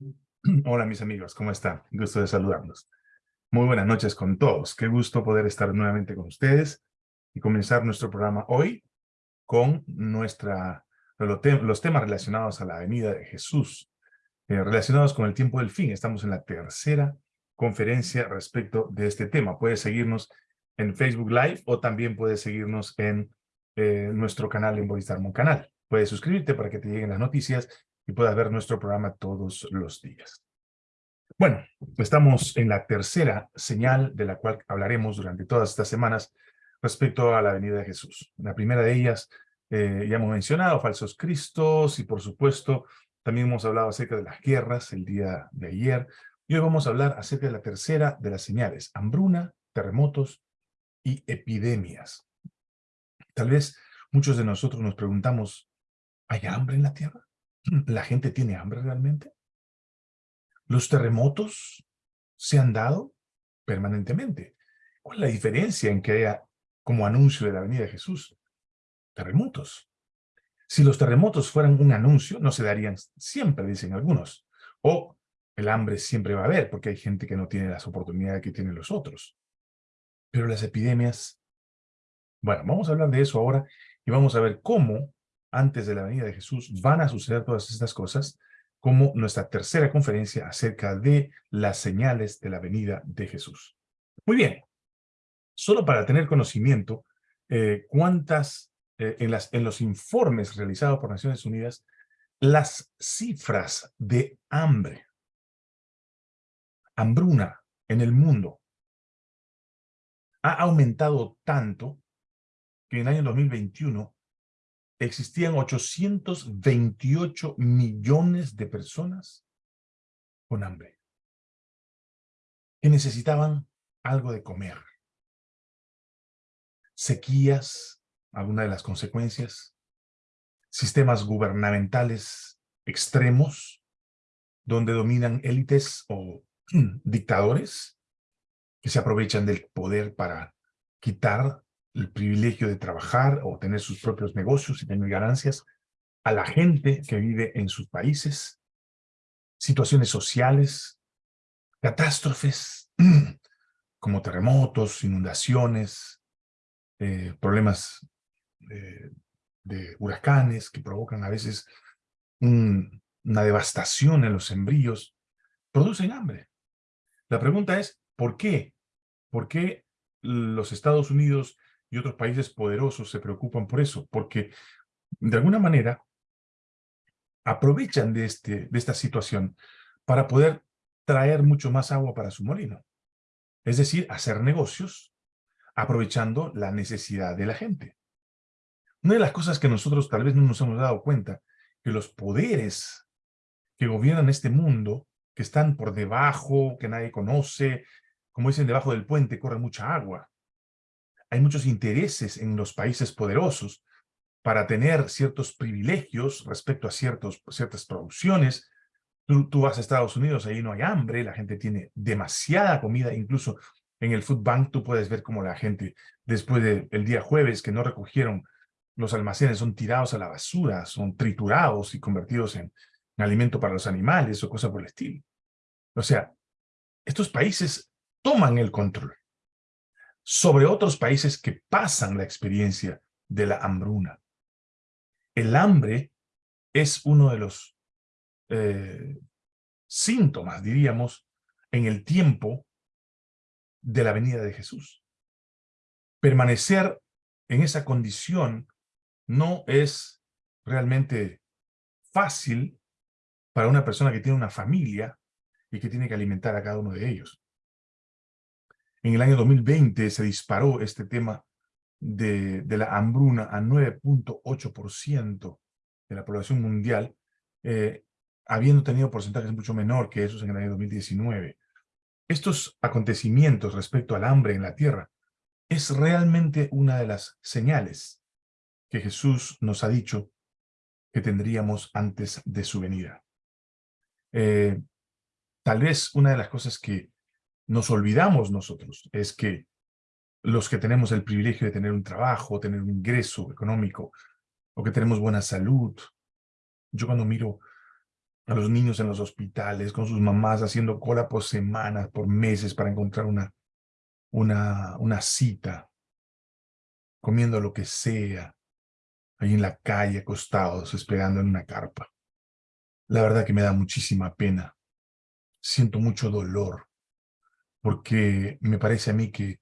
Hola mis amigos, ¿cómo están? Gusto de saludarlos. Muy buenas noches con todos. Qué gusto poder estar nuevamente con ustedes y comenzar nuestro programa hoy con nuestra, los temas relacionados a la venida de Jesús, eh, relacionados con el tiempo del fin. Estamos en la tercera conferencia respecto de este tema. Puedes seguirnos en Facebook Live o también puedes seguirnos en eh, nuestro canal en Voice Canal. Puedes suscribirte para que te lleguen las noticias y puedas ver nuestro programa todos los días. Bueno, estamos en la tercera señal de la cual hablaremos durante todas estas semanas respecto a la venida de Jesús. La primera de ellas, eh, ya hemos mencionado, falsos cristos, y por supuesto, también hemos hablado acerca de las guerras el día de ayer, y hoy vamos a hablar acerca de la tercera de las señales, hambruna, terremotos y epidemias. Tal vez muchos de nosotros nos preguntamos, ¿hay hambre en la tierra? ¿La gente tiene hambre realmente? ¿Los terremotos se han dado permanentemente? ¿Cuál es la diferencia en que haya como anuncio de la venida de Jesús? Terremotos. Si los terremotos fueran un anuncio, no se darían siempre, dicen algunos. O el hambre siempre va a haber, porque hay gente que no tiene las oportunidades que tienen los otros. Pero las epidemias... Bueno, vamos a hablar de eso ahora y vamos a ver cómo antes de la venida de Jesús, van a suceder todas estas cosas, como nuestra tercera conferencia acerca de las señales de la venida de Jesús. Muy bien, solo para tener conocimiento, eh, cuántas, eh, en, en los informes realizados por Naciones Unidas, las cifras de hambre, hambruna en el mundo, ha aumentado tanto que en el año 2021 existían 828 millones de personas con hambre, que necesitaban algo de comer. Sequías, alguna de las consecuencias, sistemas gubernamentales extremos, donde dominan élites o dictadores que se aprovechan del poder para quitar el privilegio de trabajar o tener sus propios negocios y tener ganancias, a la gente que vive en sus países, situaciones sociales, catástrofes como terremotos, inundaciones, eh, problemas de huracanes que provocan a veces una devastación en los sembríos, producen hambre. La pregunta es, ¿por qué? ¿Por qué los Estados Unidos y otros países poderosos se preocupan por eso, porque de alguna manera aprovechan de, este, de esta situación para poder traer mucho más agua para su molino. Es decir, hacer negocios aprovechando la necesidad de la gente. Una de las cosas que nosotros tal vez no nos hemos dado cuenta, que los poderes que gobiernan este mundo, que están por debajo, que nadie conoce, como dicen, debajo del puente corre mucha agua hay muchos intereses en los países poderosos para tener ciertos privilegios respecto a ciertas producciones. Tú, vas a Estados Unidos, ahí no hay hambre, la gente tiene demasiada comida, incluso en el food bank tú puedes ver cómo la gente, después del día jueves que no recogieron los almacenes, son tirados a la basura, son triturados y convertidos en, en alimento para los animales o cosas por el estilo. O sea, estos países toman el control sobre otros países que pasan la experiencia de la hambruna. El hambre es uno de los eh, síntomas, diríamos, en el tiempo de la venida de Jesús. Permanecer en esa condición no es realmente fácil para una persona que tiene una familia y que tiene que alimentar a cada uno de ellos. En el año 2020 se disparó este tema de, la hambruna a 9.8% de la población mundial, eh, habiendo tenido porcentajes mucho menor que esos en el año 2019. Estos acontecimientos respecto al hambre en la tierra es realmente una de las señales que Jesús nos ha dicho que tendríamos antes de su venida. Eh, tal vez una de las cosas que nos olvidamos nosotros es que los que tenemos el privilegio de tener un trabajo, tener un ingreso económico, o que tenemos buena salud, yo cuando miro a los niños en los hospitales, con sus mamás haciendo cola por semanas, por meses para encontrar una, una, una cita, comiendo lo que sea, ahí en la calle, acostados, esperando en una carpa. La verdad que me da muchísima pena. Siento mucho dolor, porque me parece a mí que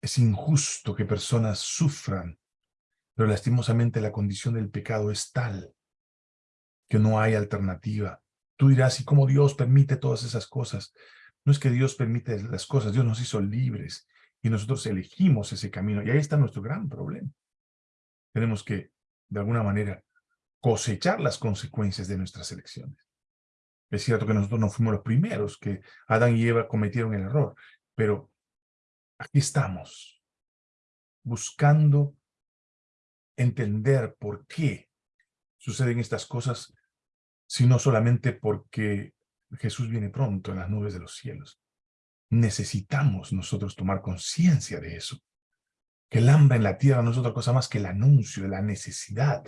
es injusto que personas sufran, pero lastimosamente la condición del pecado es tal que no hay alternativa. Tú dirás, ¿y cómo Dios permite todas esas cosas? No es que Dios permite las cosas, Dios nos hizo libres y nosotros elegimos ese camino. Y ahí está nuestro gran problema. Tenemos que, de alguna manera, cosechar las consecuencias de nuestras elecciones. Es cierto que nosotros no fuimos los primeros, que Adán y Eva cometieron el error, pero aquí estamos, buscando entender por qué suceden estas cosas sino solamente porque Jesús viene pronto en las nubes de los cielos. Necesitamos nosotros tomar conciencia de eso. Que el hambre en la tierra no es otra cosa más que el anuncio de la necesidad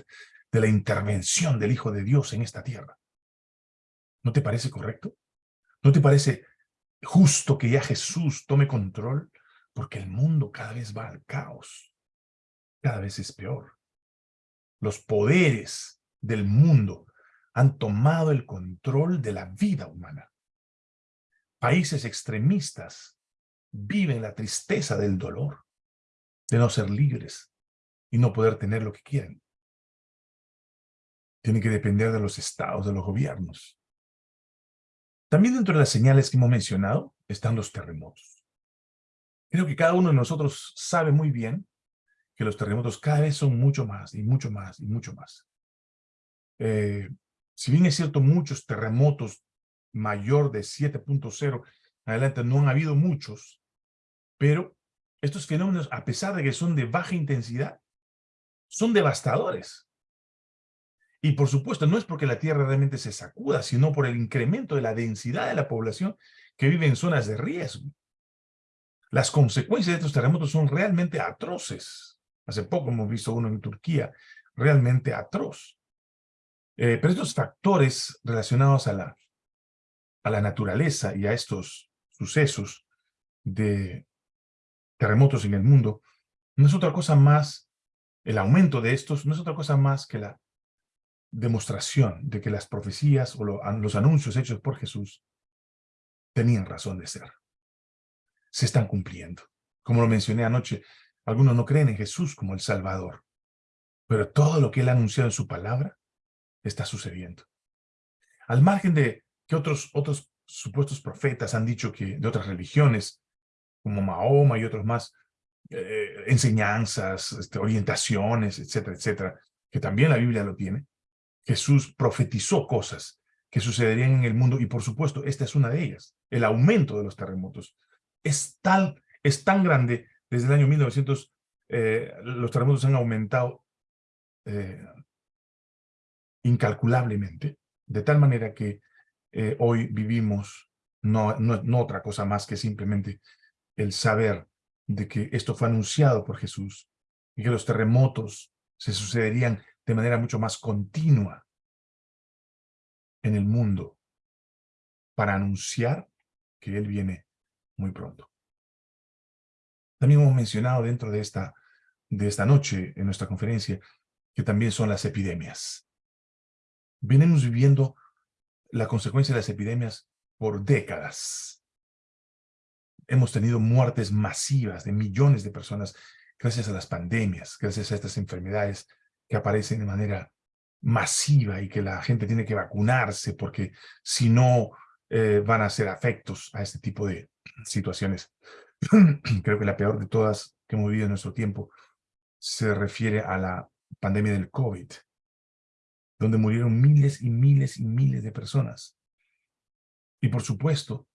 de la intervención del Hijo de Dios en esta tierra. ¿No te parece correcto? ¿No te parece justo que ya Jesús tome control? Porque el mundo cada vez va al caos. Cada vez es peor. Los poderes del mundo han tomado el control de la vida humana. Países extremistas viven la tristeza del dolor, de no ser libres y no poder tener lo que quieren. Tienen que depender de los estados, de los gobiernos. También dentro de las señales que hemos mencionado están los terremotos. Creo que cada uno de nosotros sabe muy bien que los terremotos cada vez son mucho más y mucho más y mucho más. Eh, si bien es cierto, muchos terremotos mayor de 7.0 adelante no han habido muchos, pero estos fenómenos, a pesar de que son de baja intensidad, son devastadores. Y por supuesto, no es porque la Tierra realmente se sacuda, sino por el incremento de la densidad de la población que vive en zonas de riesgo. Las consecuencias de estos terremotos son realmente atroces. Hace poco hemos visto uno en Turquía, realmente atroz. Eh, pero estos factores relacionados a la, a la naturaleza y a estos sucesos de terremotos en el mundo, no es otra cosa más, el aumento de estos, no es otra cosa más que la demostración de que las profecías o los anuncios hechos por Jesús tenían razón de ser. Se están cumpliendo. Como lo mencioné anoche, algunos no creen en Jesús como el Salvador, pero todo lo que Él ha anunciado en su palabra está sucediendo. Al margen de que otros, otros supuestos profetas han dicho que de otras religiones, como Mahoma y otros más, eh, enseñanzas, este, orientaciones, etcétera, etcétera, que también la Biblia lo tiene, Jesús profetizó cosas que sucederían en el mundo y por supuesto esta es una de ellas, el aumento de los terremotos. Es tal, es tan grande, desde el año 1900 eh, los terremotos han aumentado eh, incalculablemente, de tal manera que eh, hoy vivimos no, no, otra cosa más que simplemente el saber de que esto fue anunciado por Jesús y que los terremotos se sucederían de manera mucho más continua en el mundo para anunciar que Él viene muy pronto. También hemos mencionado dentro de esta, de esta noche en nuestra conferencia que también son las epidemias venimos viviendo la consecuencia de las epidemias por décadas. Hemos tenido muertes masivas de millones de personas gracias a las pandemias, gracias a estas enfermedades que aparecen de manera masiva y que la gente tiene que vacunarse porque si no eh, van a ser afectos a este tipo de situaciones. Creo que la peor de todas que hemos vivido en nuestro tiempo se refiere a la pandemia del COVID, donde murieron miles y miles y miles de personas. Y por supuesto,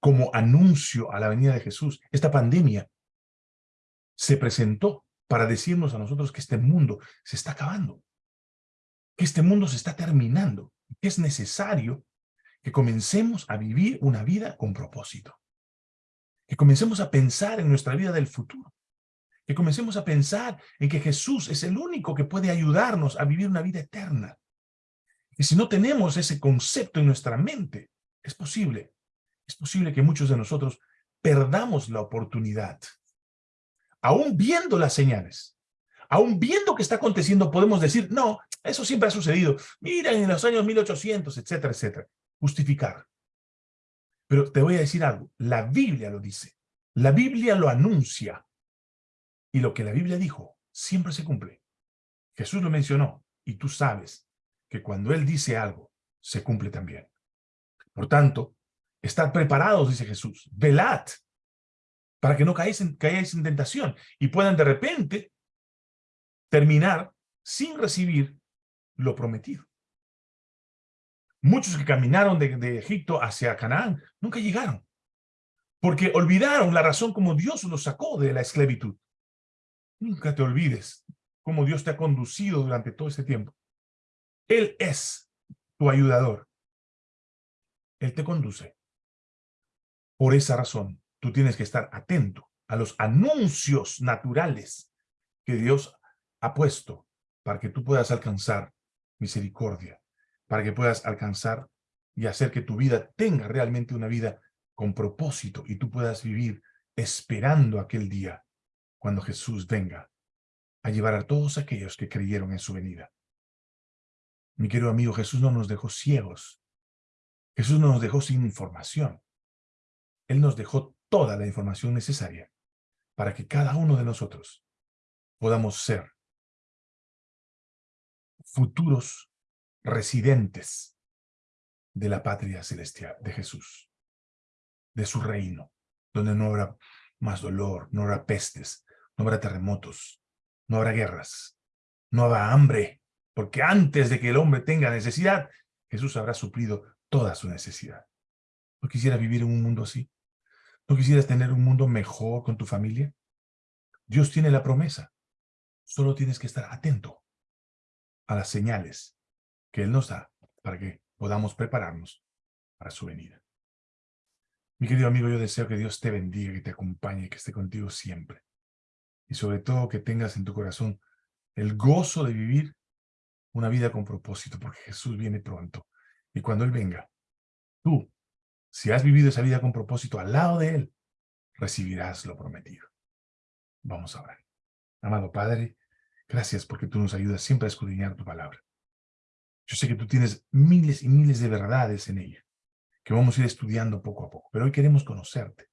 como anuncio a la venida de Jesús, esta pandemia se presentó para decirnos a nosotros que este mundo se está acabando, que este mundo se está terminando, que es necesario que comencemos a vivir una vida con propósito, que comencemos a pensar en nuestra vida del futuro, que comencemos a pensar en que Jesús es el único que puede ayudarnos a vivir una vida eterna. Y si no tenemos ese concepto en nuestra mente, es posible, es posible que muchos de nosotros perdamos la oportunidad. Aún viendo las señales, aún viendo que está aconteciendo, podemos decir, no, eso siempre ha sucedido. Mira, en los años 1800, etcétera, etcétera. Justificar. Pero te voy a decir algo, la Biblia lo dice. La Biblia lo anuncia. Y lo que la Biblia dijo siempre se cumple. Jesús lo mencionó y tú sabes que cuando Él dice algo, se cumple también. Por tanto, estad preparados, dice Jesús, velad, para que no caigáis en, en tentación y puedan de repente terminar sin recibir lo prometido. Muchos que caminaron de, de, Egipto hacia Canaán nunca llegaron, porque olvidaron la razón como Dios los sacó de la esclavitud. Nunca te olvides cómo Dios te ha conducido durante todo este tiempo. Él es tu ayudador. Él te conduce. Por esa razón, tú tienes que estar atento a los anuncios naturales que Dios ha puesto para que tú puedas alcanzar misericordia, para que puedas alcanzar y hacer que tu vida tenga realmente una vida con propósito y tú puedas vivir esperando aquel día cuando Jesús venga a llevar a todos aquellos que creyeron en su venida. Mi querido amigo, Jesús no nos dejó ciegos. Jesús no nos dejó sin información. Él nos dejó toda la información necesaria para que cada uno de nosotros podamos ser futuros residentes de la patria celestial de Jesús, de su reino, donde no habrá más dolor, no habrá pestes, no habrá terremotos, no habrá guerras, no habrá hambre, porque antes de que el hombre tenga necesidad, Jesús habrá suplido toda su necesidad. ¿No quisieras vivir en un mundo así? ¿No quisieras tener un mundo mejor con tu familia? Dios tiene la promesa. Solo tienes que estar atento a las señales que Él nos da para que podamos prepararnos para su venida. Mi querido amigo, yo deseo que Dios te bendiga, que te acompañe, que esté contigo siempre y sobre todo que tengas en tu corazón el gozo de vivir una vida con propósito, porque Jesús viene pronto. Y cuando Él venga, tú, si has vivido esa vida con propósito al lado de Él, recibirás lo prometido. Vamos a orar. Amado Padre, gracias porque tú nos ayudas siempre a escudriñar tu palabra. Yo sé que tú tienes miles y miles de verdades en ella, que vamos a ir estudiando poco a poco, pero hoy queremos conocerte.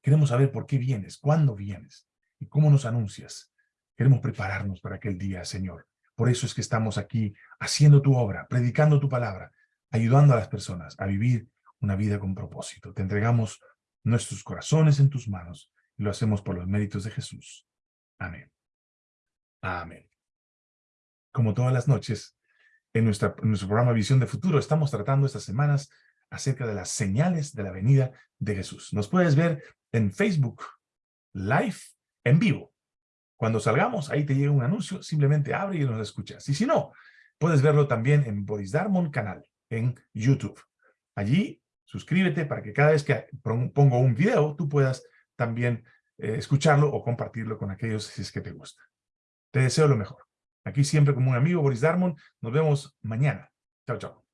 Queremos saber por qué vienes, cuándo vienes, ¿Y cómo nos anuncias? Queremos prepararnos para aquel día, Señor. Por eso es que estamos aquí haciendo tu obra, predicando tu palabra, ayudando a las personas a vivir una vida con propósito. Te entregamos nuestros corazones en tus manos y lo hacemos por los méritos de Jesús. Amén. Amén. Como todas las noches, en, nuestra, en nuestro programa Visión de Futuro, estamos tratando estas semanas acerca de las señales de la venida de Jesús. Nos puedes ver en Facebook Live en vivo. Cuando salgamos, ahí te llega un anuncio, simplemente abre y nos escuchas. Y si no, puedes verlo también en Boris Darmon canal, en YouTube. Allí, suscríbete para que cada vez que pongo un video, tú puedas también eh, escucharlo o compartirlo con aquellos si es que te gusta. Te deseo lo mejor. Aquí siempre como un amigo, Boris Darmon. Nos vemos mañana. Chao, chao.